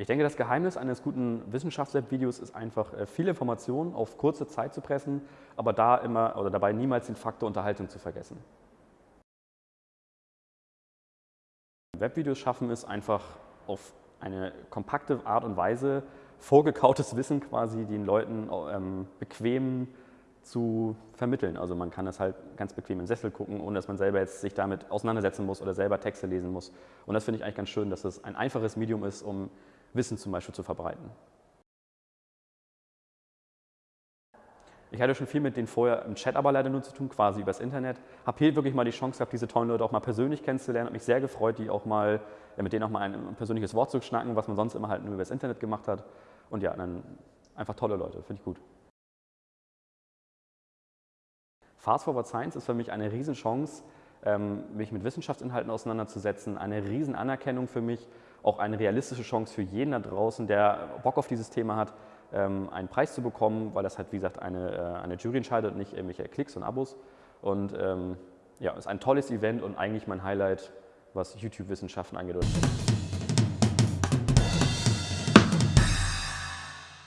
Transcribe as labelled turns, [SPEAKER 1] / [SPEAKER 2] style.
[SPEAKER 1] Ich denke, das Geheimnis eines guten Wissenschafts-Videos ist einfach, äh, viele Informationen auf kurze Zeit zu pressen, aber da immer oder dabei niemals den Faktor Unterhaltung zu vergessen. Webvideos schaffen es einfach auf eine kompakte Art und Weise, vorgekautes Wissen quasi den Leuten ähm, bequem zu vermitteln. Also man kann das halt ganz bequem im Sessel gucken, ohne dass man selber jetzt sich damit auseinandersetzen muss oder selber Texte lesen muss. Und das finde ich eigentlich ganz schön, dass es ein einfaches Medium ist, um Wissen zum Beispiel zu verbreiten. Ich hatte schon viel mit denen vorher im Chat aber leider nur zu tun, quasi übers Internet. Habe hier wirklich mal die Chance gehabt, diese tollen Leute auch mal persönlich kennenzulernen. Habe mich sehr gefreut, die auch mal, mit denen auch mal ein persönliches Wort zu schnacken, was man sonst immer halt nur übers Internet gemacht hat. Und ja, dann einfach tolle Leute, finde ich gut. Fast Forward Science ist für mich eine Riesenchance, mich mit Wissenschaftsinhalten auseinanderzusetzen, eine Riesenanerkennung für mich, auch eine realistische Chance für jeden da draußen, der Bock auf dieses Thema hat, ähm, einen Preis zu bekommen, weil das halt, wie gesagt, eine, äh, eine Jury entscheidet und nicht irgendwelche Klicks und Abos. Und ähm, ja, ist ein tolles Event und eigentlich mein Highlight, was YouTube-Wissenschaften angeht.